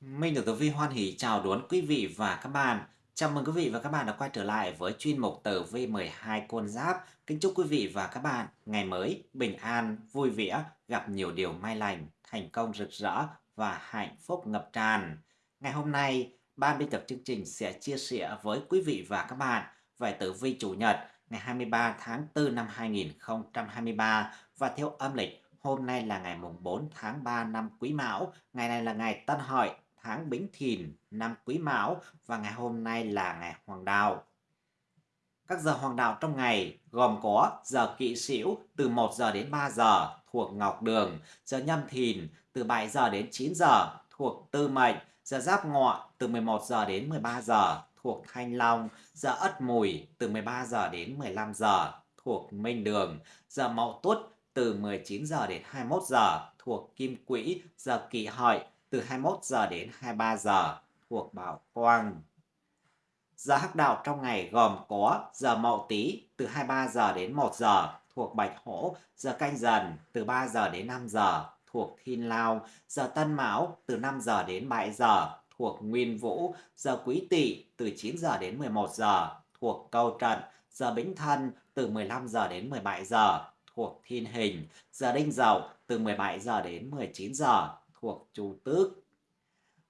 Minh được Tử Vi hoan hỷ chào đón quý vị và các bạn. Chào mừng quý vị và các bạn đã quay trở lại với chuyên mục Tử Vi 12 con giáp. Kính chúc quý vị và các bạn ngày mới bình an, vui vẻ, gặp nhiều điều may lành, thành công rực rỡ và hạnh phúc ngập tràn. Ngày hôm nay, ban biên tập chương trình sẽ chia sẻ với quý vị và các bạn về Tử Vi chủ nhật ngày 23 tháng 4 năm 2023 và theo âm lịch Hôm nay là ngày mùng 4 tháng 3 năm Quý Mão, ngày này là ngày Tân Hợi, tháng Bính Thìn, năm Quý Mão và ngày hôm nay là ngày Hoàng Đạo. Các giờ hoàng đạo trong ngày gồm có giờ kỵ sửu từ 1 giờ đến 3 giờ thuộc Ngọc Đường, giờ nhâm thìn từ 7 giờ đến 9 giờ thuộc Tư Mệnh, giờ giáp ngọ từ 11 giờ đến 13 giờ thuộc Thanh Long, giờ ất mùi từ 13 giờ đến 15 giờ thuộc Minh Đường, giờ mậu tuất từ 19 giờ đến 21 giờ thuộc Kim Quỹ, giờ kỵ Hợi từ 21 giờ đến 23 giờ thuộc Bảo Quang. Giờ hắc đạo trong ngày gồm có giờ Mậu Tý từ 23 giờ đến 1 giờ thuộc Bạch Hổ, giờ Canh Dần từ 3 giờ đến 5 giờ thuộc Thiên Lao, giờ Tân Mão từ 5 giờ đến 7 giờ thuộc Nguyên Vũ, giờ Quý Tỵ từ 9 giờ đến 11 giờ thuộc Câu Trận, giờ Bính Thân từ 15 giờ đến 17 giờ thuộc Thiên Hình, giờ Đinh Dậu từ 17 giờ đến 19 giờ thuộc chủ Tước.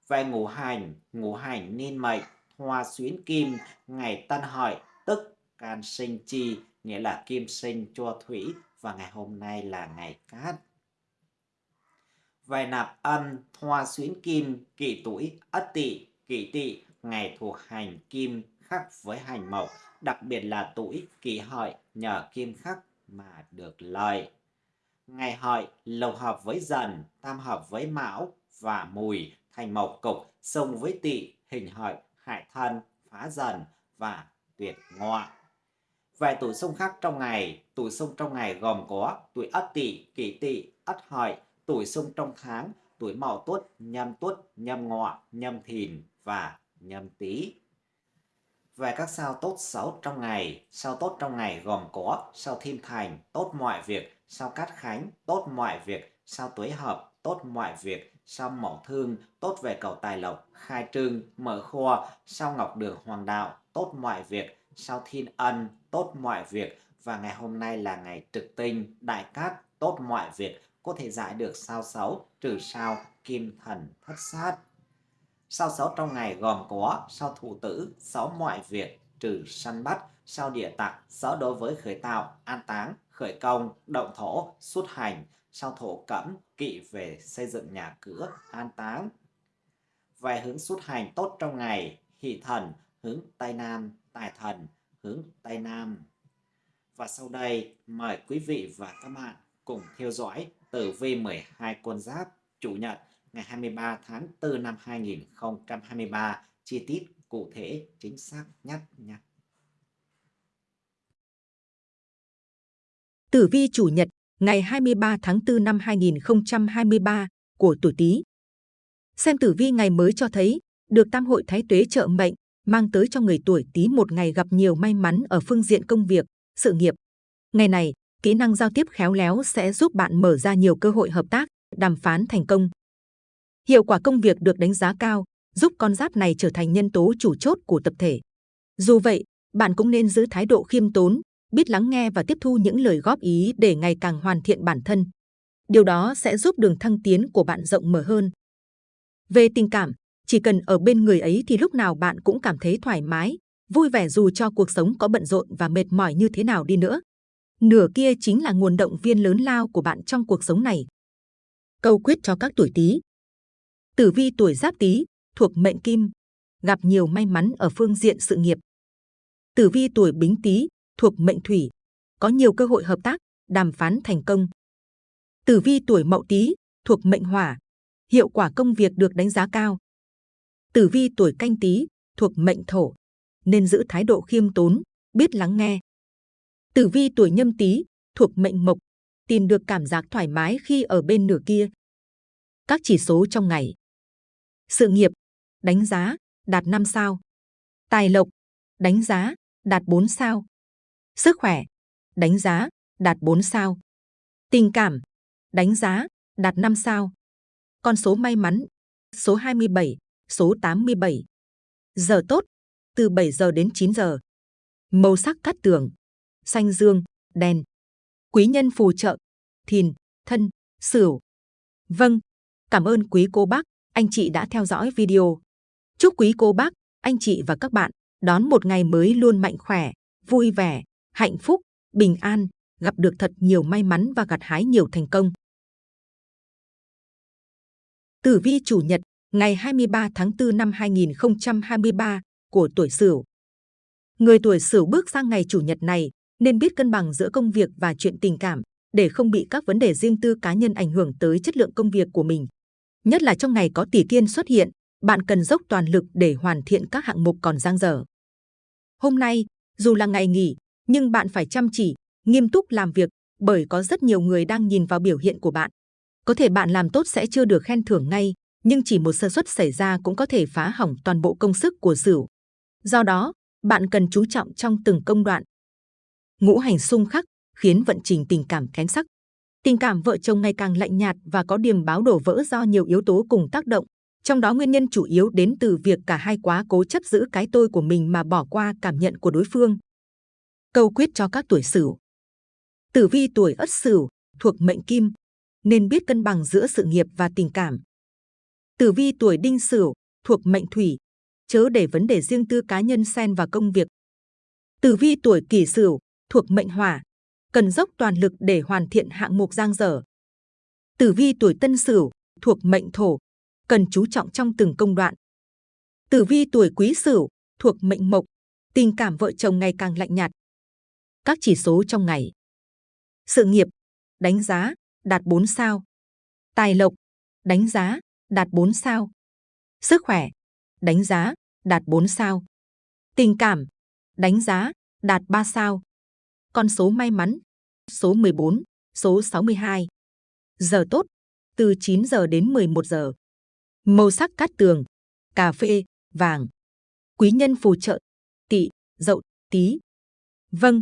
Về ngũ hành, ngũ hành niên mệnh, hoa xuyến kim, ngày tân hợi, tức can sinh chi, nghĩa là kim sinh cho thủy và ngày hôm nay là ngày cát. Về nạp âm, hoa xuyến kim, kỷ tuổi, ất tỵ, kỷ tỵ, ngày thuộc hành kim khắc với hành mộc, đặc biệt là tuổi kỷ hợi nhờ kim khắc mà được lợi. Ngày hợi lồng hợp với dần, tam hợp với mão và mùi thành mộc cục, xung với tỵ, hình hợi, hại thân, phá dần và tuyệt ngọ. Về tuổi xung khắc trong ngày, tuổi xung trong ngày gồm có tuổi ất tỵ, kỷ tỵ, ất hợi, tuổi xung trong tháng, tuổi mậu tuất, nhâm tuất, nhâm ngọ, nhâm thìn và nhâm tý về các sao tốt xấu trong ngày. Sao tốt trong ngày gồm có sao thiên thành, tốt mọi việc, sao cát khánh, tốt mọi việc, sao tuế hợp, tốt mọi việc, sao mậu thương, tốt về cầu tài lộc, khai trương, mở kho, sao ngọc đường hoàng đạo, tốt mọi việc, sao thiên ân, tốt mọi việc, và ngày hôm nay là ngày trực tinh, đại cát, tốt mọi việc, có thể giải được sao xấu, trừ sao, kim thần, thất sát. Sao xấu trong ngày gồm có sao thủ tử, xấu mọi việc, trừ săn bắt, sao địa tặc, xấu đối với khởi tạo, an táng, khởi công, động thổ, xuất hành, sao thổ cẩm, kỵ về xây dựng nhà cửa, an táng. Về hướng xuất hành tốt trong ngày, hỷ thần, hướng Tây Nam, tài thần, hướng Tây Nam. Và sau đây, mời quý vị và các bạn cùng theo dõi tử vi 12 con giáp chủ nhật ngày 23 tháng 4 năm 2023 chi tiết cụ thể chính xác nhất nha. Tử vi chủ nhật ngày 23 tháng 4 năm 2023 của tuổi Tý. Xem tử vi ngày mới cho thấy được tam hội thái tuế trợ mệnh mang tới cho người tuổi Tý một ngày gặp nhiều may mắn ở phương diện công việc, sự nghiệp. Ngày này, kỹ năng giao tiếp khéo léo sẽ giúp bạn mở ra nhiều cơ hội hợp tác, đàm phán thành công. Hiệu quả công việc được đánh giá cao, giúp con giáp này trở thành nhân tố chủ chốt của tập thể. Dù vậy, bạn cũng nên giữ thái độ khiêm tốn, biết lắng nghe và tiếp thu những lời góp ý để ngày càng hoàn thiện bản thân. Điều đó sẽ giúp đường thăng tiến của bạn rộng mở hơn. Về tình cảm, chỉ cần ở bên người ấy thì lúc nào bạn cũng cảm thấy thoải mái, vui vẻ dù cho cuộc sống có bận rộn và mệt mỏi như thế nào đi nữa. Nửa kia chính là nguồn động viên lớn lao của bạn trong cuộc sống này. Câu quyết cho các tuổi Tý. Tử vi tuổi Giáp Tý thuộc mệnh Kim, gặp nhiều may mắn ở phương diện sự nghiệp. Tử vi tuổi Bính Tý thuộc mệnh Thủy, có nhiều cơ hội hợp tác, đàm phán thành công. Tử vi tuổi Mậu Tý thuộc mệnh Hỏa, hiệu quả công việc được đánh giá cao. Tử vi tuổi Canh Tý thuộc mệnh Thổ, nên giữ thái độ khiêm tốn, biết lắng nghe. Tử vi tuổi Nhâm Tý thuộc mệnh Mộc, tìm được cảm giác thoải mái khi ở bên nửa kia. Các chỉ số trong ngày. Sự nghiệp, đánh giá, đạt 5 sao. Tài lộc, đánh giá, đạt 4 sao. Sức khỏe, đánh giá, đạt 4 sao. Tình cảm, đánh giá, đạt 5 sao. Con số may mắn, số 27, số 87. Giờ tốt, từ 7 giờ đến 9 giờ. Màu sắc cát tường, xanh dương, đen. Quý nhân phù trợ, thìn, thân, sửu. Vâng, cảm ơn quý cô bác, anh chị đã theo dõi video. Chúc quý cô bác, anh chị và các bạn đón một ngày mới luôn mạnh khỏe, vui vẻ, hạnh phúc, bình an, gặp được thật nhiều may mắn và gặt hái nhiều thành công. Tử vi chủ nhật, ngày 23 tháng 4 năm 2023 của tuổi Sửu. Người tuổi Sửu bước sang ngày chủ nhật này nên biết cân bằng giữa công việc và chuyện tình cảm để không bị các vấn đề riêng tư cá nhân ảnh hưởng tới chất lượng công việc của mình. Nhất là trong ngày có tỷ kiên xuất hiện, bạn cần dốc toàn lực để hoàn thiện các hạng mục còn dang dở. Hôm nay, dù là ngày nghỉ, nhưng bạn phải chăm chỉ, nghiêm túc làm việc bởi có rất nhiều người đang nhìn vào biểu hiện của bạn. Có thể bạn làm tốt sẽ chưa được khen thưởng ngay, nhưng chỉ một sơ suất xảy ra cũng có thể phá hỏng toàn bộ công sức của Sửu. Do đó, bạn cần chú trọng trong từng công đoạn. Ngũ hành xung khắc khiến vận trình tình cảm kém sắc. Tình cảm vợ chồng ngày càng lạnh nhạt và có điểm báo đổ vỡ do nhiều yếu tố cùng tác động. Trong đó nguyên nhân chủ yếu đến từ việc cả hai quá cố chấp giữ cái tôi của mình mà bỏ qua cảm nhận của đối phương. Câu quyết cho các tuổi Sửu. Tử vi tuổi Ất Sửu thuộc mệnh Kim, nên biết cân bằng giữa sự nghiệp và tình cảm. Tử vi tuổi Đinh Sửu thuộc mệnh Thủy, chớ để vấn đề riêng tư cá nhân xen vào công việc. Tử vi tuổi Kỷ Sửu thuộc mệnh Hỏa, cần dốc toàn lực để hoàn thiện hạng mục giang dở. Tử vi tuổi Tân Sửu thuộc mệnh Thổ, cần chú trọng trong từng công đoạn. Tử vi tuổi Quý Sửu thuộc mệnh Mộc, tình cảm vợ chồng ngày càng lạnh nhạt. Các chỉ số trong ngày. Sự nghiệp, đánh giá, đạt 4 sao. Tài lộc, đánh giá, đạt 4 sao. Sức khỏe, đánh giá, đạt 4 sao. Tình cảm, đánh giá, đạt 3 sao. Con số may mắn, số 14, số 62. Giờ tốt, từ 9 giờ đến 11 giờ. Màu sắc cát tường, cà phê, vàng. Quý nhân phù trợ, tỵ, dậu, tí. Vâng,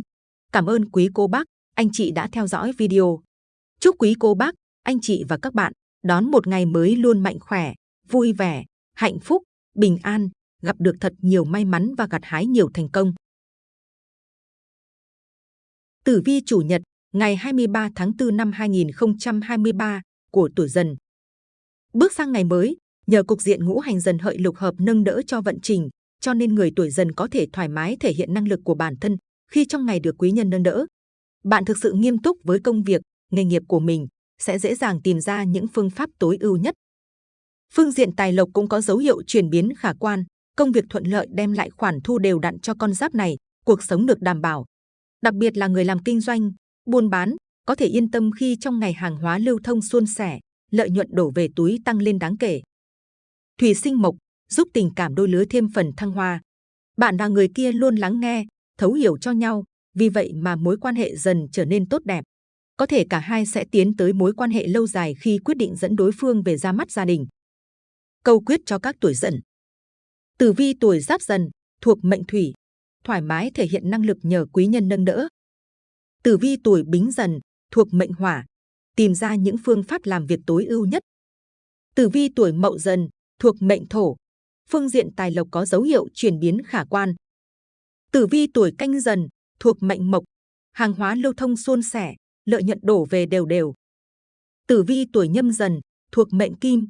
cảm ơn quý cô bác, anh chị đã theo dõi video. Chúc quý cô bác, anh chị và các bạn đón một ngày mới luôn mạnh khỏe, vui vẻ, hạnh phúc, bình an, gặp được thật nhiều may mắn và gặt hái nhiều thành công. Tử vi chủ nhật, ngày 23 tháng 4 năm 2023 của tuổi dần. Bước sang ngày mới, nhờ cục diện ngũ hành dần hợi lục hợp nâng đỡ cho vận trình, cho nên người tuổi dần có thể thoải mái thể hiện năng lực của bản thân khi trong ngày được quý nhân nâng đỡ. Bạn thực sự nghiêm túc với công việc, nghề nghiệp của mình, sẽ dễ dàng tìm ra những phương pháp tối ưu nhất. Phương diện tài lộc cũng có dấu hiệu chuyển biến khả quan, công việc thuận lợi đem lại khoản thu đều đặn cho con giáp này, cuộc sống được đảm bảo. Đặc biệt là người làm kinh doanh, buôn bán, có thể yên tâm khi trong ngày hàng hóa lưu thông suôn sẻ, lợi nhuận đổ về túi tăng lên đáng kể. Thủy sinh mộc giúp tình cảm đôi lứa thêm phần thăng hoa. Bạn và người kia luôn lắng nghe, thấu hiểu cho nhau, vì vậy mà mối quan hệ dần trở nên tốt đẹp. Có thể cả hai sẽ tiến tới mối quan hệ lâu dài khi quyết định dẫn đối phương về ra mắt gia đình. Câu quyết cho các tuổi dần. Tử vi tuổi giáp dần, thuộc mệnh thủy, thoải mái thể hiện năng lực nhờ quý nhân nâng đỡ. Tử vi tuổi bính dần, thuộc mệnh hỏa, tìm ra những phương pháp làm việc tối ưu nhất. Tử vi tuổi mậu dần, thuộc mệnh thổ, phương diện tài lộc có dấu hiệu chuyển biến khả quan. Tử vi tuổi canh dần, thuộc mệnh mộc, hàng hóa lưu thông suôn sẻ, lợi nhuận đổ về đều đều. Tử vi tuổi nhâm dần, thuộc mệnh kim,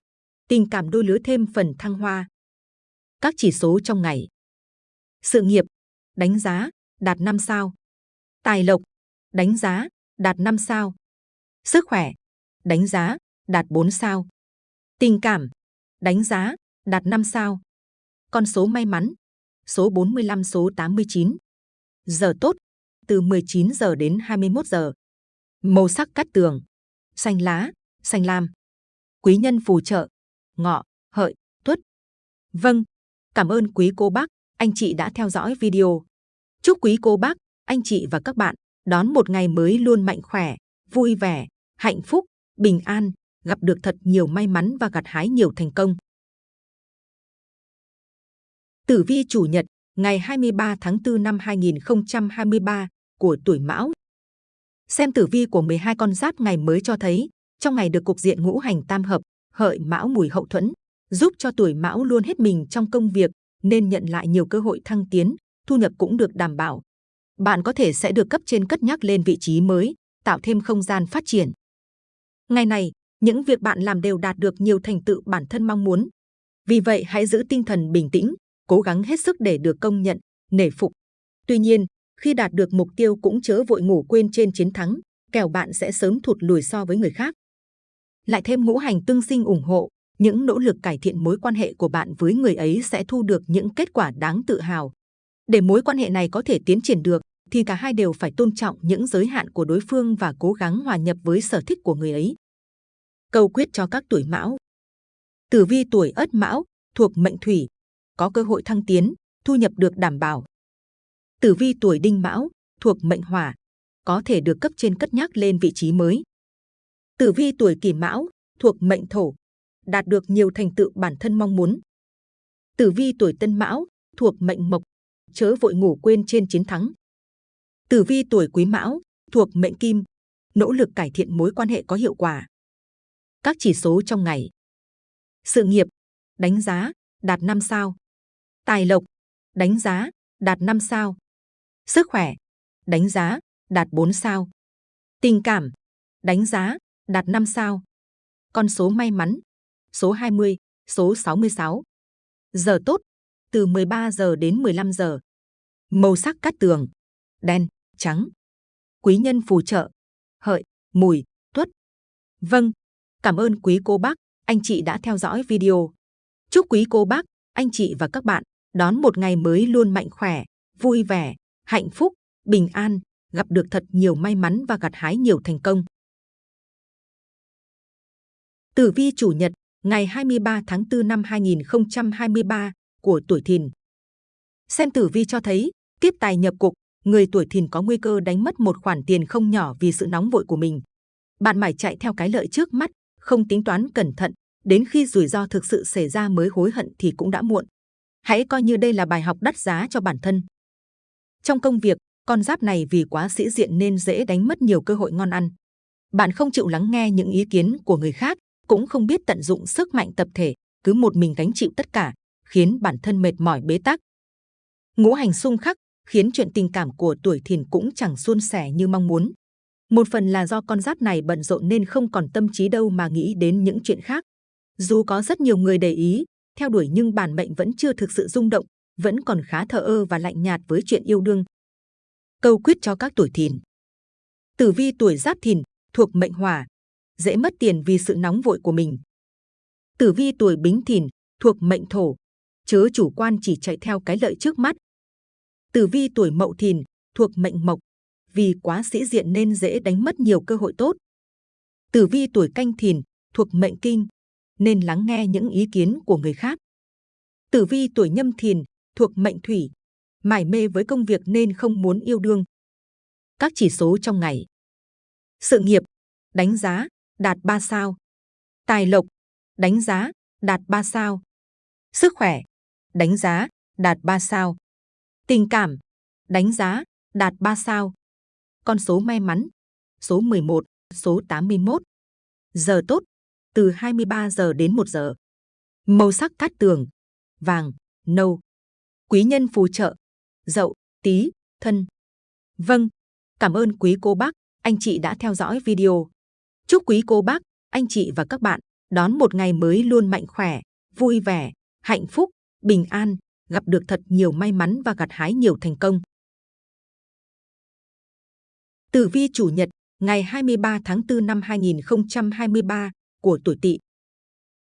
tình cảm đôi lứa thêm phần thăng hoa. Các chỉ số trong ngày. Sự nghiệp, đánh giá, đạt 5 sao. Tài lộc, đánh giá, đạt 5 sao. Sức khỏe, đánh giá, đạt 4 sao. Tình cảm, đánh giá, đạt 5 sao. Con số may mắn, số 45 số 89. Giờ tốt, từ 19 giờ đến 21 giờ. Màu sắc cắt tường, xanh lá, xanh lam. Quý nhân phù trợ, ngọ, hợi, tuất. Vâng, cảm ơn quý cô bác, anh chị đã theo dõi video. Chúc quý cô bác, anh chị và các bạn đón một ngày mới luôn mạnh khỏe, vui vẻ, hạnh phúc, bình an, gặp được thật nhiều may mắn và gặt hái nhiều thành công. Tử vi chủ nhật, ngày 23 tháng 4 năm 2023 của tuổi Mão. Xem tử vi của 12 con giáp ngày mới cho thấy, trong ngày được cục diện ngũ hành tam hợp, hợi mão mùi hậu thuẫn, giúp cho tuổi mão luôn hết mình trong công việc nên nhận lại nhiều cơ hội thăng tiến, thu nhập cũng được đảm bảo. Bạn có thể sẽ được cấp trên cất nhắc lên vị trí mới, tạo thêm không gian phát triển. Ngày này, những việc bạn làm đều đạt được nhiều thành tựu bản thân mong muốn. Vì vậy hãy giữ tinh thần bình tĩnh, cố gắng hết sức để được công nhận, nể phục. Tuy nhiên, khi đạt được mục tiêu cũng chớ vội ngủ quên trên chiến thắng, kẻo bạn sẽ sớm thụt lùi so với người khác. Lại thêm ngũ hành tương sinh ủng hộ, những nỗ lực cải thiện mối quan hệ của bạn với người ấy sẽ thu được những kết quả đáng tự hào. Để mối quan hệ này có thể tiến triển được, thì cả hai đều phải tôn trọng những giới hạn của đối phương và cố gắng hòa nhập với sở thích của người ấy. Câu quyết cho các tuổi mão Tử vi tuổi ất mão, thuộc mệnh thủy, có cơ hội thăng tiến, thu nhập được đảm bảo. Tử vi tuổi đinh mão, thuộc mệnh hỏa, có thể được cấp trên cất nhắc lên vị trí mới. Tử vi tuổi kỷ mão, thuộc mệnh thổ, đạt được nhiều thành tựu bản thân mong muốn. Tử vi tuổi tân mão, thuộc mệnh mộc, chớ vội ngủ quên trên chiến thắng. Tử vi tuổi quý mão, thuộc mệnh kim, nỗ lực cải thiện mối quan hệ có hiệu quả. Các chỉ số trong ngày. Sự nghiệp, đánh giá, đạt 5 sao. Tài lộc, đánh giá, đạt 5 sao. Sức khỏe, đánh giá, đạt 4 sao. Tình cảm, đánh giá, đạt 5 sao. Con số may mắn, số 20, số 66. Giờ tốt, từ 13 giờ đến 15 giờ. Màu sắc cát tường, đen, trắng. Quý nhân phù trợ, hợi, mùi, tuất. Vâng, cảm ơn quý cô bác, anh chị đã theo dõi video. Chúc quý cô bác, anh chị và các bạn đón một ngày mới luôn mạnh khỏe, vui vẻ, hạnh phúc, bình an, gặp được thật nhiều may mắn và gặt hái nhiều thành công. Tử vi chủ nhật, ngày 23 tháng 4 năm 2023 của tuổi Thìn. Xem tử vi cho thấy, kiếp tài nhập cục, người tuổi Thìn có nguy cơ đánh mất một khoản tiền không nhỏ vì sự nóng vội của mình. Bạn mải chạy theo cái lợi trước mắt, không tính toán cẩn thận, đến khi rủi ro thực sự xảy ra mới hối hận thì cũng đã muộn. Hãy coi như đây là bài học đắt giá cho bản thân. Trong công việc, con giáp này vì quá sĩ diện nên dễ đánh mất nhiều cơ hội ngon ăn. Bạn không chịu lắng nghe những ý kiến của người khác, cũng không biết tận dụng sức mạnh tập thể, cứ một mình gánh chịu tất cả, khiến bản thân mệt mỏi bế tắc. Ngũ hành xung khắc khiến chuyện tình cảm của tuổi thìn cũng chẳng suôn sẻ như mong muốn. Một phần là do con giáp này bận rộn nên không còn tâm trí đâu mà nghĩ đến những chuyện khác. Dù có rất nhiều người để ý, theo đuổi nhưng bản mệnh vẫn chưa thực sự rung động, vẫn còn khá thờ ơ và lạnh nhạt với chuyện yêu đương. Câu quyết cho các tuổi thìn. Tử vi tuổi giáp thìn, thuộc mệnh hỏa, dễ mất tiền vì sự nóng vội của mình. Tử vi tuổi bính thìn, thuộc mệnh thổ, chớ chủ quan chỉ chạy theo cái lợi trước mắt. Tử vi tuổi mậu thìn, thuộc mệnh mộc, vì quá sĩ diện nên dễ đánh mất nhiều cơ hội tốt. Tử vi tuổi canh thìn, thuộc mệnh kinh, nên lắng nghe những ý kiến của người khác. Tử vi tuổi nhâm thìn, thuộc mệnh thủy, mải mê với công việc nên không muốn yêu đương. Các chỉ số trong ngày. Sự nghiệp, đánh giá, đạt 3 sao. Tài lộc, đánh giá, đạt 3 sao. Sức khỏe, đánh giá, đạt 3 sao. Tình cảm, đánh giá, đạt 3 sao. Con số may mắn, số 11, số 81. Giờ tốt, từ 23 giờ đến 1 giờ. Màu sắc cát tường, vàng, nâu. Quý nhân phù trợ, dậu, tí, thân. Vâng, cảm ơn quý cô bác, anh chị đã theo dõi video. Chúc quý cô bác, anh chị và các bạn đón một ngày mới luôn mạnh khỏe, vui vẻ, hạnh phúc, bình an, gặp được thật nhiều may mắn và gặt hái nhiều thành công. Tử vi chủ nhật, ngày 23 tháng 4 năm 2023 của tuổi Tỵ.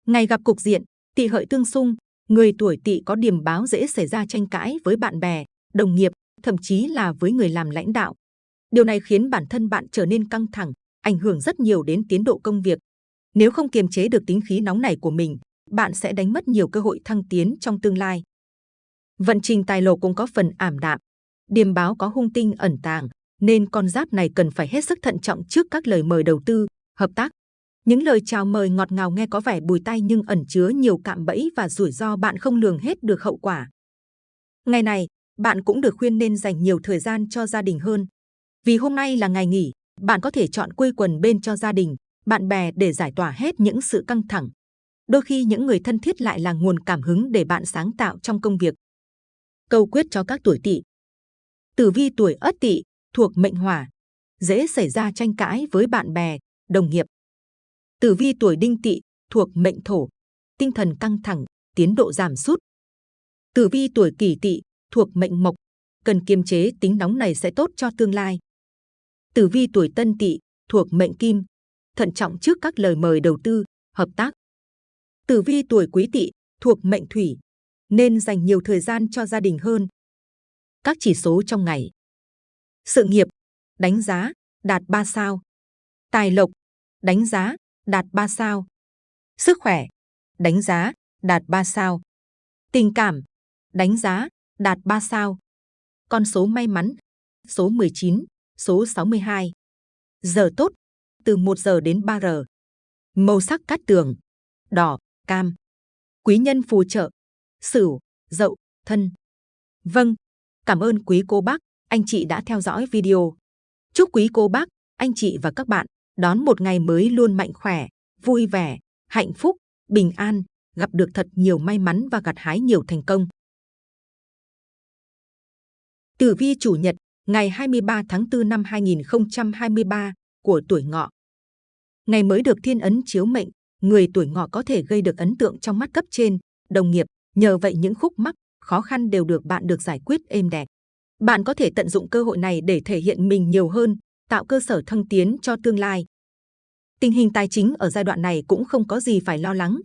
Ngày gặp cục diện, Tỵ hợi tương xung, người tuổi Tỵ có điểm báo dễ xảy ra tranh cãi với bạn bè, đồng nghiệp, thậm chí là với người làm lãnh đạo. Điều này khiến bản thân bạn trở nên căng thẳng, ảnh hưởng rất nhiều đến tiến độ công việc. Nếu không kiềm chế được tính khí nóng này của mình, bạn sẽ đánh mất nhiều cơ hội thăng tiến trong tương lai. Vận trình tài lộc cũng có phần ảm đạm. Điềm báo có hung tinh ẩn tàng, nên con giáp này cần phải hết sức thận trọng trước các lời mời đầu tư, hợp tác. Những lời chào mời ngọt ngào nghe có vẻ bùi tay nhưng ẩn chứa nhiều cạm bẫy và rủi ro bạn không lường hết được hậu quả. Ngày này, bạn cũng được khuyên nên dành nhiều thời gian cho gia đình hơn. Vì hôm nay là ngày nghỉ, bạn có thể chọn quây quần bên cho gia đình, bạn bè để giải tỏa hết những sự căng thẳng. Đôi khi những người thân thiết lại là nguồn cảm hứng để bạn sáng tạo trong công việc. Câu quyết cho các tuổi tỵ. Tử vi tuổi Ất Tỵ thuộc mệnh Hỏa, dễ xảy ra tranh cãi với bạn bè, đồng nghiệp. Tử vi tuổi Đinh Tỵ thuộc mệnh Thổ, tinh thần căng thẳng, tiến độ giảm sút. Tử vi tuổi Kỷ Tỵ thuộc mệnh Mộc, cần kiềm chế tính nóng này sẽ tốt cho tương lai. Tử vi tuổi Tân Tỵ thuộc mệnh Kim, thận trọng trước các lời mời đầu tư, hợp tác. Tử vi tuổi Quý Tỵ thuộc mệnh Thủy, nên dành nhiều thời gian cho gia đình hơn. Các chỉ số trong ngày. Sự nghiệp, đánh giá, đạt 3 sao. Tài lộc, đánh giá, đạt 3 sao. Sức khỏe, đánh giá, đạt 3 sao. Tình cảm, đánh giá, đạt 3 sao. Con số may mắn, số 19, số 62. Giờ tốt, từ 1 giờ đến 3 giờ. Màu sắc cát tường, đỏ, cam. Quý nhân phù trợ, sửu, dậu, thân. Vâng, cảm ơn quý cô bác, anh chị đã theo dõi video. Chúc quý cô bác, anh chị và các bạn đón một ngày mới luôn mạnh khỏe, vui vẻ, hạnh phúc, bình an, gặp được thật nhiều may mắn và gặt hái nhiều thành công. Tử vi chủ nhật, ngày 23 tháng 4 năm 2023 của tuổi ngọ. Ngày mới được thiên ấn chiếu mệnh, người tuổi ngọ có thể gây được ấn tượng trong mắt cấp trên, đồng nghiệp, nhờ vậy những khúc mắc, khó khăn đều được bạn được giải quyết êm đẹp. Bạn có thể tận dụng cơ hội này để thể hiện mình nhiều hơn, tạo cơ sở thăng tiến cho tương lai. Tình hình tài chính ở giai đoạn này cũng không có gì phải lo lắng.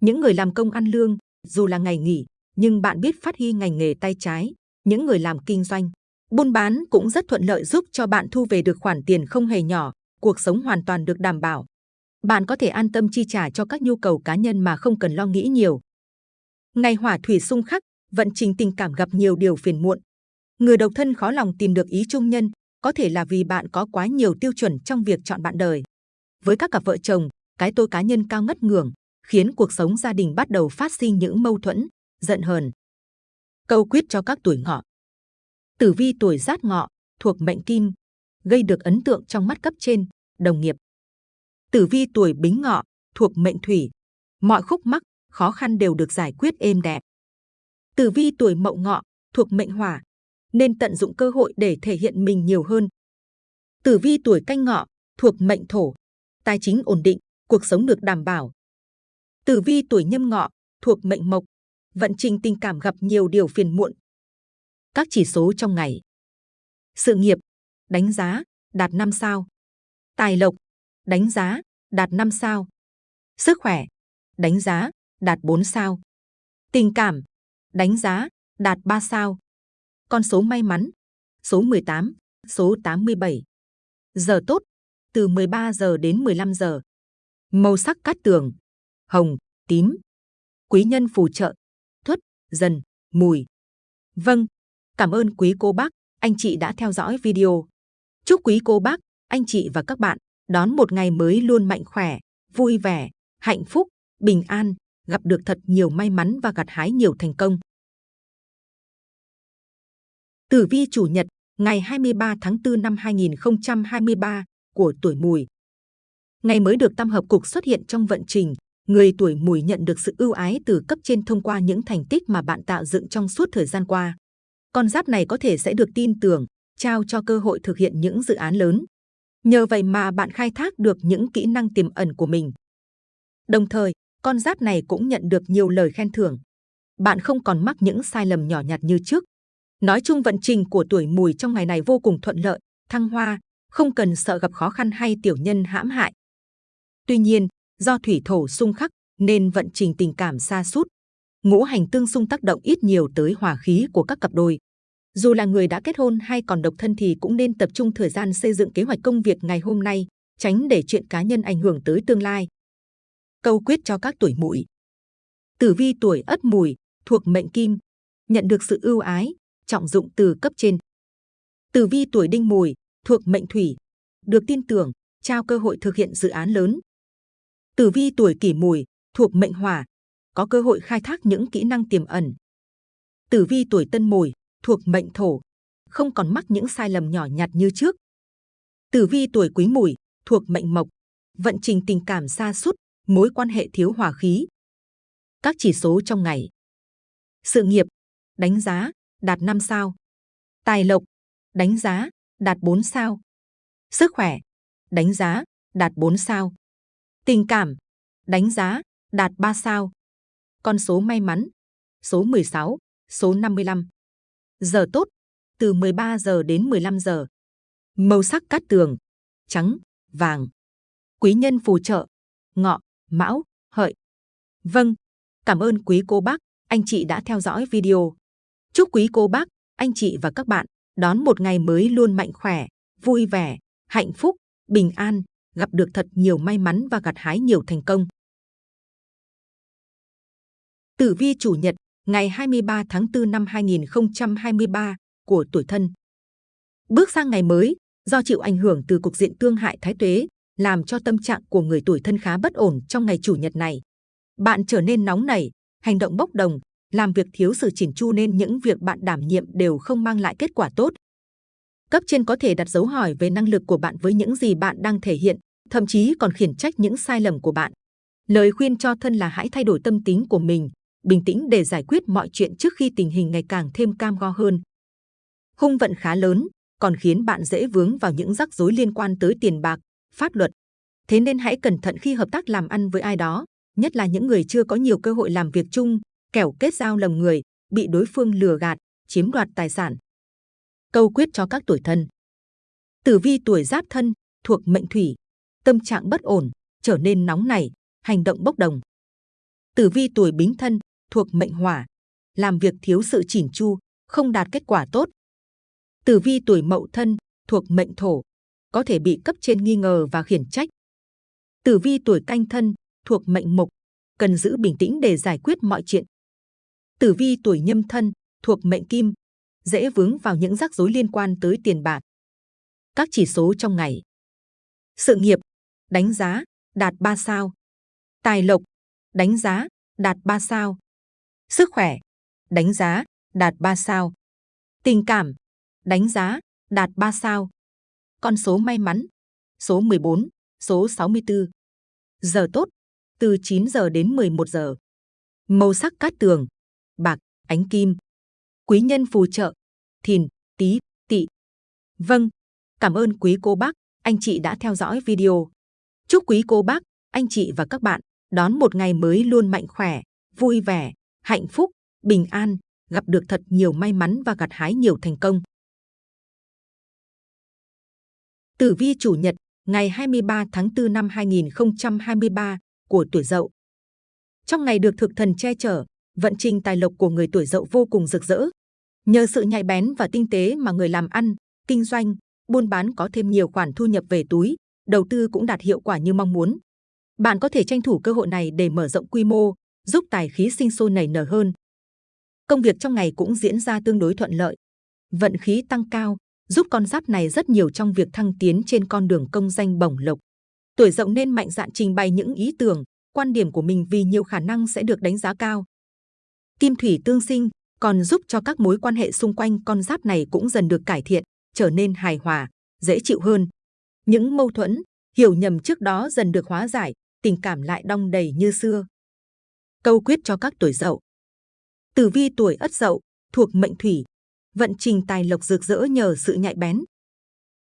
Những người làm công ăn lương, dù là ngày nghỉ, nhưng bạn biết phát huy ngành nghề tay trái. Những người làm kinh doanh, buôn bán cũng rất thuận lợi giúp cho bạn thu về được khoản tiền không hề nhỏ, cuộc sống hoàn toàn được đảm bảo. Bạn có thể an tâm chi trả cho các nhu cầu cá nhân mà không cần lo nghĩ nhiều. Ngày hỏa thủy xung khắc, vận trình tình cảm gặp nhiều điều phiền muộn. Người độc thân khó lòng tìm được ý chung nhân, có thể là vì bạn có quá nhiều tiêu chuẩn trong việc chọn bạn đời. Với các cặp vợ chồng, cái tôi cá nhân cao ngất ngưỡng, khiến cuộc sống gia đình bắt đầu phát sinh những mâu thuẫn, giận hờn. Câu quyết cho các tuổi ngọ. Tử vi tuổi giáp ngọ, thuộc mệnh kim, gây được ấn tượng trong mắt cấp trên, đồng nghiệp. Tử vi tuổi bính ngọ, thuộc mệnh thủy, mọi khúc mắc, khó khăn đều được giải quyết êm đẹp. Tử vi tuổi mậu ngọ, thuộc mệnh hỏa, nên tận dụng cơ hội để thể hiện mình nhiều hơn. Tử vi tuổi canh ngọ, thuộc mệnh thổ, tài chính ổn định, cuộc sống được đảm bảo. Tử vi tuổi nhâm ngọ, thuộc mệnh mộc, vận trình tình cảm gặp nhiều điều phiền muộn. Các chỉ số trong ngày. Sự nghiệp, đánh giá, đạt 5 sao. Tài lộc, đánh giá, đạt 5 sao. Sức khỏe, đánh giá, đạt 4 sao. Tình cảm, đánh giá, đạt 3 sao. Con số may mắn, số 18, số 87. Giờ tốt, từ 13 giờ đến 15 giờ. Màu sắc cát tường, hồng, tím. Quý nhân phù trợ, thuất, dần, mùi. Vâng, cảm ơn quý cô bác, anh chị đã theo dõi video. Chúc quý cô bác, anh chị và các bạn đón một ngày mới luôn mạnh khỏe, vui vẻ, hạnh phúc, bình an, gặp được thật nhiều may mắn và gặt hái nhiều thành công. Tử vi chủ nhật, ngày 23 tháng 4 năm 2023 của tuổi mùi. Ngày mới được tam hợp cục xuất hiện trong vận trình, người tuổi mùi nhận được sự ưu ái từ cấp trên thông qua những thành tích mà bạn tạo dựng trong suốt thời gian qua. Con giáp này có thể sẽ được tin tưởng, trao cho cơ hội thực hiện những dự án lớn. Nhờ vậy mà bạn khai thác được những kỹ năng tiềm ẩn của mình. Đồng thời, con giáp này cũng nhận được nhiều lời khen thưởng. Bạn không còn mắc những sai lầm nhỏ nhặt như trước. Nói chung vận trình của tuổi mùi trong ngày này vô cùng thuận lợi, thăng hoa, không cần sợ gặp khó khăn hay tiểu nhân hãm hại. Tuy nhiên, do thủy thổ xung khắc nên vận trình tình cảm xa sút ngũ hành tương xung tác động ít nhiều tới hòa khí của các cặp đôi. Dù là người đã kết hôn hay còn độc thân thì cũng nên tập trung thời gian xây dựng kế hoạch công việc ngày hôm nay, tránh để chuyện cá nhân ảnh hưởng tới tương lai. Câu quyết cho các tuổi mùi. Tử vi tuổi ất mùi, thuộc mệnh kim, nhận được sự ưu ái, trọng dụng từ cấp trên. Tử vi tuổi đinh mùi, thuộc mệnh thủy, được tin tưởng, trao cơ hội thực hiện dự án lớn. Tử vi tuổi kỷ mùi, thuộc mệnh hỏa, có cơ hội khai thác những kỹ năng tiềm ẩn. Tử vi tuổi tân mùi, thuộc mệnh thổ, không còn mắc những sai lầm nhỏ nhặt như trước. Tử vi tuổi quý mùi, thuộc mệnh mộc, vận trình tình cảm xa sút mối quan hệ thiếu hòa khí, Các chỉ số trong ngày. Sự nghiệp, đánh giá, đạt 5 sao. Tài lộc, đánh giá, đạt 4 sao. Sức khỏe, đánh giá, đạt 4 sao. Tình cảm, đánh giá, đạt 3 sao. Con số may mắn, số 16, số 55. Giờ tốt, từ 13 giờ đến 15 giờ. Màu sắc cát tường, trắng, vàng. Quý nhân phù trợ, ngọ, mão, hợi. Vâng, cảm ơn quý cô bác, anh chị đã theo dõi video. Chúc quý cô bác, anh chị và các bạn đón một ngày mới luôn mạnh khỏe, vui vẻ, hạnh phúc, bình an, gặp được thật nhiều may mắn và gặt hái nhiều thành công. Tử vi chủ nhật, ngày 23 tháng 4 năm 2023 của tuổi thân. Bước sang ngày mới, do chịu ảnh hưởng từ cục diện tương hại thái tuế, làm cho tâm trạng của người tuổi thân khá bất ổn trong ngày chủ nhật này. Bạn trở nên nóng nảy, hành động bốc đồng, làm việc thiếu sự chỉnh chu nên những việc bạn đảm nhiệm đều không mang lại kết quả tốt. Cấp trên có thể đặt dấu hỏi về năng lực của bạn với những gì bạn đang thể hiện, thậm chí còn khiển trách những sai lầm của bạn. Lời khuyên cho thân là hãy thay đổi tâm tính của mình, bình tĩnh để giải quyết mọi chuyện trước khi tình hình ngày càng thêm cam go hơn. Hung vận khá lớn, còn khiến bạn dễ vướng vào những rắc rối liên quan tới tiền bạc, pháp luật. Thế nên hãy cẩn thận khi hợp tác làm ăn với ai đó, nhất là những người chưa có nhiều cơ hội làm việc chung, kẻo kết giao lầm người, bị đối phương lừa gạt, chiếm đoạt tài sản. Câu quyết cho các tuổi thân. Tử vi tuổi giáp thân, thuộc mệnh thủy, tâm trạng bất ổn, trở nên nóng nảy, hành động bốc đồng. Tử vi tuổi bính thân, thuộc mệnh hỏa, làm việc thiếu sự chỉn chu, không đạt kết quả tốt. Tử vi tuổi mậu thân, thuộc mệnh thổ, có thể bị cấp trên nghi ngờ và khiển trách. Tử vi tuổi canh thân, thuộc mệnh mộc, cần giữ bình tĩnh để giải quyết mọi chuyện. Tử vi tuổi nhâm thân, thuộc mệnh kim, dễ vướng vào những rắc rối liên quan tới tiền bạc. Các chỉ số trong ngày. Sự nghiệp, đánh giá, đạt 3 sao. Tài lộc, đánh giá, đạt 3 sao. Sức khỏe, đánh giá, đạt 3 sao. Tình cảm, đánh giá, đạt 3 sao. Con số may mắn, số 14, số 64. Giờ tốt, từ 9 giờ đến 11 giờ. Màu sắc cát tường, bạc, ánh kim. Quý nhân phù trợ, thìn, tý, tỵ. Vâng, cảm ơn quý cô bác, anh chị đã theo dõi video. Chúc quý cô bác, anh chị và các bạn đón một ngày mới luôn mạnh khỏe, vui vẻ, hạnh phúc, bình an, gặp được thật nhiều may mắn và gặt hái nhiều thành công. Tử vi chủ nhật, ngày 23 tháng 4 năm 2023 của tuổi Dậu. Trong ngày được thực thần che chở, vận trình tài lộc của người tuổi Dậu vô cùng rực rỡ. Nhờ sự nhạy bén và tinh tế mà người làm ăn, kinh doanh, buôn bán có thêm nhiều khoản thu nhập về túi, đầu tư cũng đạt hiệu quả như mong muốn. Bạn có thể tranh thủ cơ hội này để mở rộng quy mô, giúp tài khí sinh sôi nảy nở hơn. Công việc trong ngày cũng diễn ra tương đối thuận lợi. Vận khí tăng cao, giúp con giáp này rất nhiều trong việc thăng tiến trên con đường công danh bổng lộc. Tuổi dậu nên mạnh dạn trình bày những ý tưởng, quan điểm của mình vì nhiều khả năng sẽ được đánh giá cao. Kim thủy tương sinh còn giúp cho các mối quan hệ xung quanh con giáp này cũng dần được cải thiện, trở nên hài hòa, dễ chịu hơn. Những mâu thuẫn, hiểu nhầm trước đó dần được hóa giải, tình cảm lại đong đầy như xưa. Câu quyết cho các tuổi dậu. Tử vi tuổi ất dậu, thuộc mệnh thủy, vận trình tài lộc rực rỡ nhờ sự nhạy bén.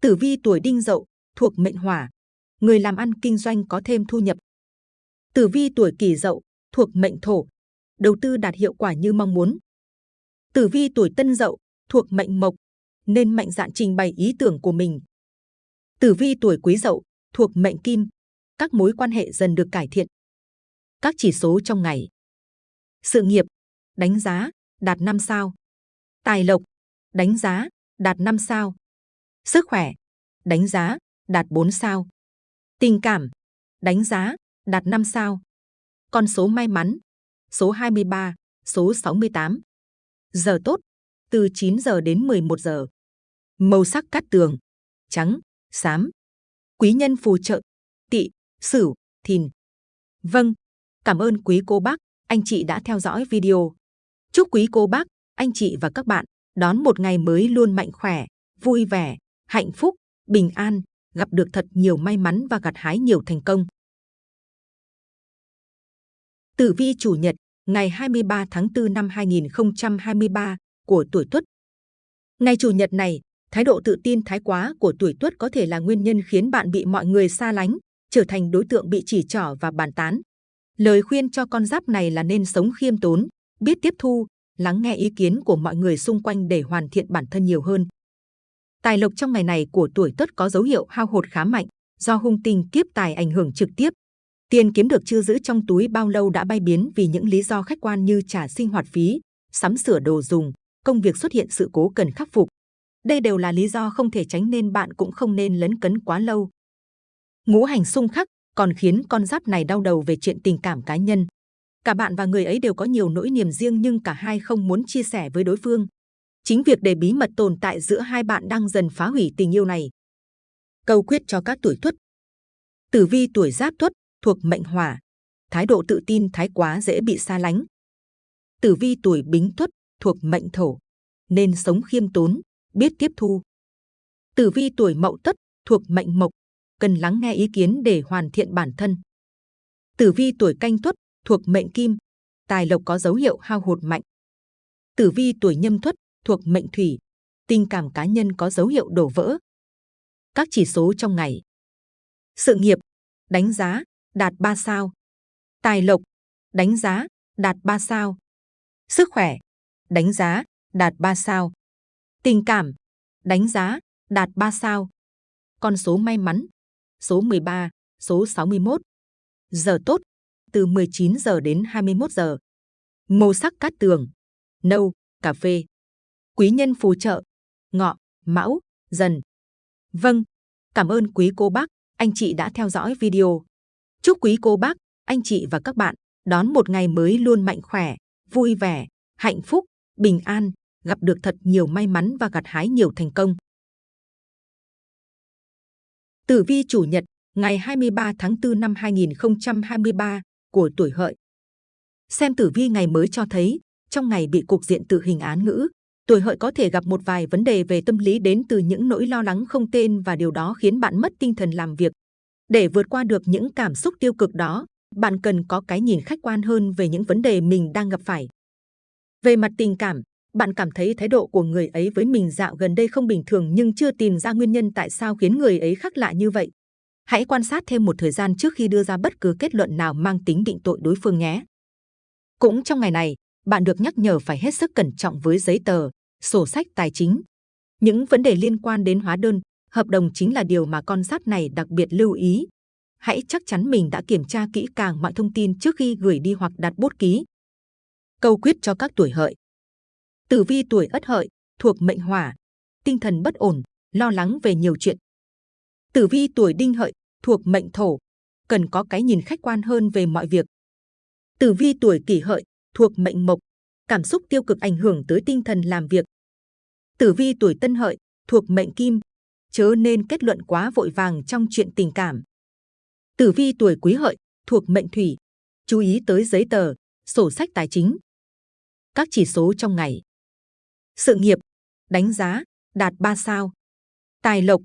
Tử vi tuổi đinh dậu, thuộc mệnh hỏa, người làm ăn kinh doanh có thêm thu nhập. Tử vi tuổi kỷ dậu, thuộc mệnh thổ, đầu tư đạt hiệu quả như mong muốn. Tử vi tuổi tân dậu, thuộc mệnh mộc, nên mạnh dạn trình bày ý tưởng của mình. Tử vi tuổi quý dậu, thuộc mệnh kim, các mối quan hệ dần được cải thiện. Các chỉ số trong ngày. Sự nghiệp, đánh giá, đạt 5 sao. Tài lộc, đánh giá, đạt 5 sao. Sức khỏe, đánh giá, đạt 4 sao. Tình cảm, đánh giá, đạt 5 sao. Con số may mắn, số 23, số 68. Giờ tốt, từ 9 giờ đến 11 giờ. Màu sắc cát tường, trắng, xám. Quý nhân phù trợ, tỵ, sửu, thìn. Vâng, cảm ơn quý cô bác, anh chị đã theo dõi video. Chúc quý cô bác, anh chị và các bạn đón một ngày mới luôn mạnh khỏe, vui vẻ, hạnh phúc, bình an, gặp được thật nhiều may mắn và gặt hái nhiều thành công. Tử vi chủ nhật, ngày 23 tháng 4 năm 2023 của tuổi Tuất. Ngày chủ nhật này, thái độ tự tin thái quá của tuổi Tuất có thể là nguyên nhân khiến bạn bị mọi người xa lánh, trở thành đối tượng bị chỉ trỏ và bàn tán. Lời khuyên cho con giáp này là nên sống khiêm tốn, biết tiếp thu, lắng nghe ý kiến của mọi người xung quanh để hoàn thiện bản thân nhiều hơn. Tài lộc trong ngày này của tuổi Tuất có dấu hiệu hao hụt khá mạnh, do hung tinh kiếp tài ảnh hưởng trực tiếp. Tiền kiếm được chưa giữ trong túi bao lâu đã bay biến vì những lý do khách quan như trả sinh hoạt phí, sắm sửa đồ dùng, công việc xuất hiện sự cố cần khắc phục. Đây đều là lý do không thể tránh nên bạn cũng không nên lấn cấn quá lâu. Ngũ hành xung khắc còn khiến con giáp này đau đầu về chuyện tình cảm cá nhân. Cả bạn và người ấy đều có nhiều nỗi niềm riêng nhưng cả hai không muốn chia sẻ với đối phương. Chính việc để bí mật tồn tại giữa hai bạn đang dần phá hủy tình yêu này. Câu quyết cho các tuổi tuất. Tử vi tuổi giáp tuất thuộc mệnh hỏa. Thái độ tự tin thái quá dễ bị xa lánh. Tử vi tuổi bính tuất thuộc mệnh thổ. Nên sống khiêm tốn, biết tiếp thu. Tử vi tuổi mậu tất thuộc mệnh mộc. Cần lắng nghe ý kiến để hoàn thiện bản thân. Tử vi tuổi canh tuất thuộc mệnh kim. Tài lộc có dấu hiệu hao hụt mạnh. Tử vi tuổi nhâm tuất thuộc mệnh thủy, tình cảm cá nhân có dấu hiệu đổ vỡ. Các chỉ số trong ngày. Sự nghiệp, đánh giá, đạt 3 sao. Tài lộc, đánh giá, đạt 3 sao. Sức khỏe, đánh giá, đạt 3 sao. Tình cảm, đánh giá, đạt 3 sao. Con số may mắn, số 13, số 61. Giờ tốt, từ 19 giờ đến 21 giờ. Màu sắc cát tường, nâu, cà phê quý nhân phù trợ, ngọ, mão, dần. Vâng, cảm ơn quý cô bác, anh chị đã theo dõi video. Chúc quý cô bác, anh chị và các bạn đón một ngày mới luôn mạnh khỏe, vui vẻ, hạnh phúc, bình an, gặp được thật nhiều may mắn và gặt hái nhiều thành công. Tử vi chủ nhật, ngày 23 tháng 4 năm 2023 của tuổi hợi. Xem tử vi ngày mới cho thấy, trong ngày bị cục diện tự hình án ngữ, tuổi hợi có thể gặp một vài vấn đề về tâm lý đến từ những nỗi lo lắng không tên và điều đó khiến bạn mất tinh thần làm việc. Để vượt qua được những cảm xúc tiêu cực đó, bạn cần có cái nhìn khách quan hơn về những vấn đề mình đang gặp phải. Về mặt tình cảm, bạn cảm thấy thái độ của người ấy với mình dạo gần đây không bình thường nhưng chưa tìm ra nguyên nhân tại sao khiến người ấy khác lạ như vậy. Hãy quan sát thêm một thời gian trước khi đưa ra bất cứ kết luận nào mang tính định tội đối phương nhé. Cũng trong ngày này, bạn được nhắc nhở phải hết sức cẩn trọng với giấy tờ, sổ sách tài chính. Những vấn đề liên quan đến hóa đơn, hợp đồng chính là điều mà con giáp này đặc biệt lưu ý. Hãy chắc chắn mình đã kiểm tra kỹ càng mọi thông tin trước khi gửi đi hoặc đặt bút ký. Câu quyết cho các tuổi hợi. Tử vi tuổi ất hợi, thuộc mệnh hỏa, tinh thần bất ổn, lo lắng về nhiều chuyện. Tử vi tuổi đinh hợi, thuộc mệnh thổ, cần có cái nhìn khách quan hơn về mọi việc. Tử vi tuổi kỷ hợi, thuộc mệnh mộc, cảm xúc tiêu cực ảnh hưởng tới tinh thần làm việc. Tử vi tuổi tân hợi, thuộc mệnh kim, chớ nên kết luận quá vội vàng trong chuyện tình cảm. Tử vi tuổi quý hợi, thuộc mệnh thủy, chú ý tới giấy tờ, sổ sách tài chính. Các chỉ số trong ngày. Sự nghiệp, đánh giá, đạt 3 sao. Tài lộc,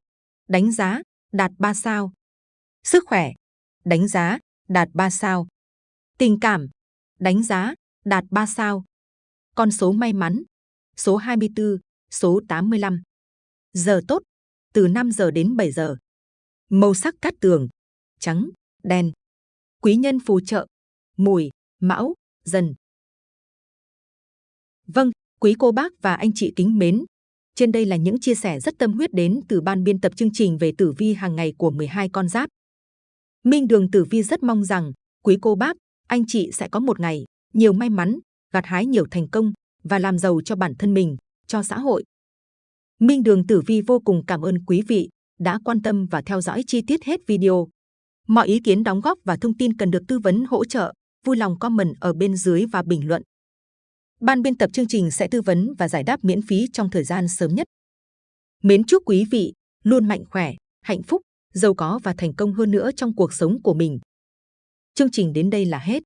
đánh giá, đạt 3 sao. Sức khỏe, đánh giá, đạt 3 sao. Tình cảm, đánh giá, đạt 3 sao. Con số may mắn, số 24, số 85. Giờ tốt, từ 5 giờ đến 7 giờ. Màu sắc cát tường, trắng, đen. Quý nhân phù trợ, mùi, mão, dần. Vâng, quý cô bác và anh chị kính mến. Trên đây là những chia sẻ rất tâm huyết đến từ ban biên tập chương trình về tử vi hàng ngày của 12 con giáp. Minh Đường Tử Vi rất mong rằng quý cô bác, anh chị sẽ có một ngày nhiều may mắn, gặt hái nhiều thành công và làm giàu cho bản thân mình, cho xã hội. Minh Đường Tử Vi vô cùng cảm ơn quý vị đã quan tâm và theo dõi chi tiết hết video. Mọi ý kiến đóng góp và thông tin cần được tư vấn hỗ trợ, vui lòng comment ở bên dưới và bình luận. Ban biên tập chương trình sẽ tư vấn và giải đáp miễn phí trong thời gian sớm nhất. Mến chúc quý vị luôn mạnh khỏe, hạnh phúc, giàu có và thành công hơn nữa trong cuộc sống của mình. Chương trình đến đây là hết.